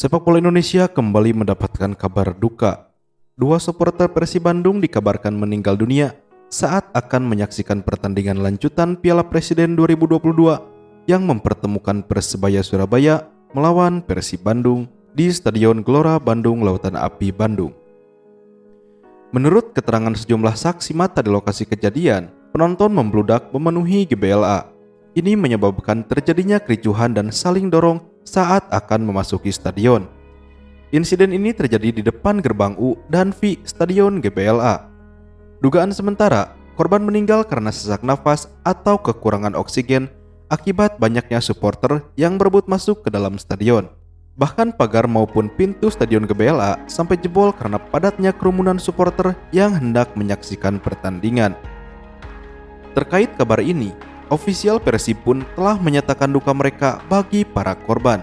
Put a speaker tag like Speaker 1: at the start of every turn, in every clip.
Speaker 1: Sepak bola Indonesia kembali mendapatkan kabar duka. Dua supporter Persib Bandung dikabarkan meninggal dunia saat akan menyaksikan pertandingan lanjutan Piala Presiden 2022 yang mempertemukan Persebaya Surabaya melawan Persib Bandung di Stadion Gelora Bandung Lautan Api Bandung. Menurut keterangan sejumlah saksi mata di lokasi kejadian, penonton membludak memenuhi GBLA. Ini menyebabkan terjadinya kericuhan dan saling dorong saat akan memasuki stadion. Insiden ini terjadi di depan gerbang U dan V Stadion GBLA. Dugaan sementara, korban meninggal karena sesak nafas atau kekurangan oksigen akibat banyaknya supporter yang berebut masuk ke dalam stadion. Bahkan pagar maupun pintu stadion GBLA sampai jebol karena padatnya kerumunan supporter yang hendak menyaksikan pertandingan. Terkait kabar ini, ofisial Persib pun telah menyatakan duka mereka bagi para korban.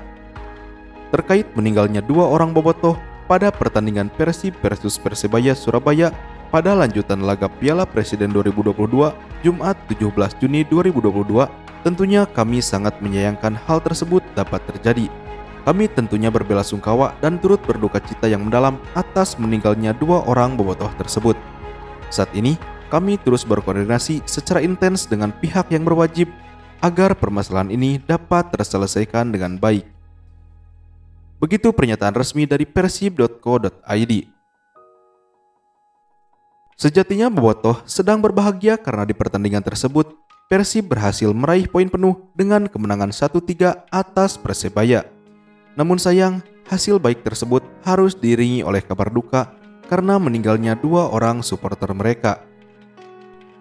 Speaker 1: Terkait meninggalnya dua orang bobotoh pada pertandingan Persib versus Persebaya Surabaya pada lanjutan laga Piala Presiden 2022 Jumat 17 Juni 2022, tentunya kami sangat menyayangkan hal tersebut dapat terjadi. Kami tentunya berbela sungkawa dan turut berduka cita yang mendalam atas meninggalnya dua orang bobotoh tersebut. Saat ini, kami terus berkoordinasi secara intens dengan pihak yang berwajib agar permasalahan ini dapat terselesaikan dengan baik. Begitu pernyataan resmi dari persib.co.id. Sejatinya Bobotoh sedang berbahagia karena di pertandingan tersebut Persib berhasil meraih poin penuh dengan kemenangan 1-3 atas Persebaya. Namun sayang, hasil baik tersebut harus diiringi oleh kabar duka karena meninggalnya dua orang supporter mereka.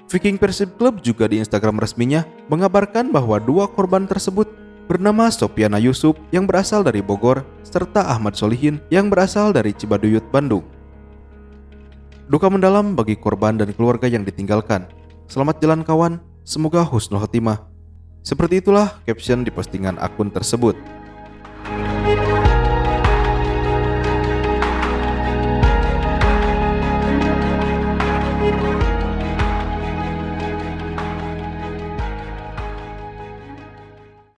Speaker 1: Viking Persib Club juga di Instagram resminya mengabarkan bahwa dua korban tersebut bernama Sopiana Yusuf yang berasal dari Bogor serta Ahmad Solihin yang berasal dari Cibaduyut, Bandung. Duka mendalam bagi korban dan keluarga yang ditinggalkan. Selamat jalan kawan, semoga husnul khotimah. Seperti itulah caption di postingan akun tersebut.